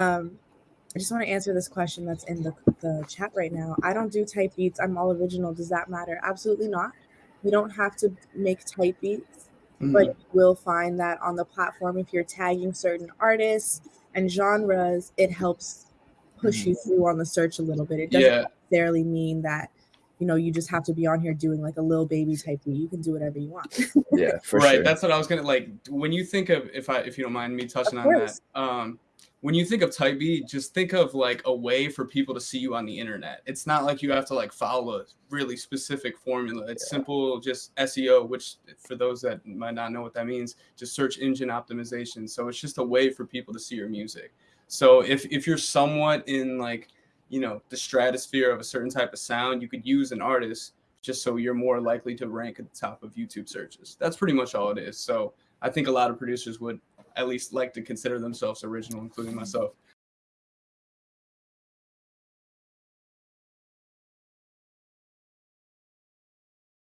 Um, I just want to answer this question that's in the, the chat right now. I don't do type beats. I'm all original. Does that matter? Absolutely not. You don't have to make type beats, mm-hmm. but you will find that on the platform, if you're tagging certain artists and genres, it helps push mm-hmm. you through on the search a little bit. It doesn't yeah. necessarily mean that you know you just have to be on here doing like a little baby type beat. You can do whatever you want. yeah, right. Sure. That's what I was gonna like. When you think of if I if you don't mind me touching on that, um, when you think of type beat, just think of like a way for people to see you on the internet. It's not like you have to like follow a really specific formula. It's yeah. simple, just SEO, which for those that might not know what that means, just search engine optimization. So it's just a way for people to see your music. So if if you're somewhat in like, you know, the stratosphere of a certain type of sound, you could use an artist just so you're more likely to rank at the top of YouTube searches. That's pretty much all it is. So I think a lot of producers would at least like to consider themselves original, including myself.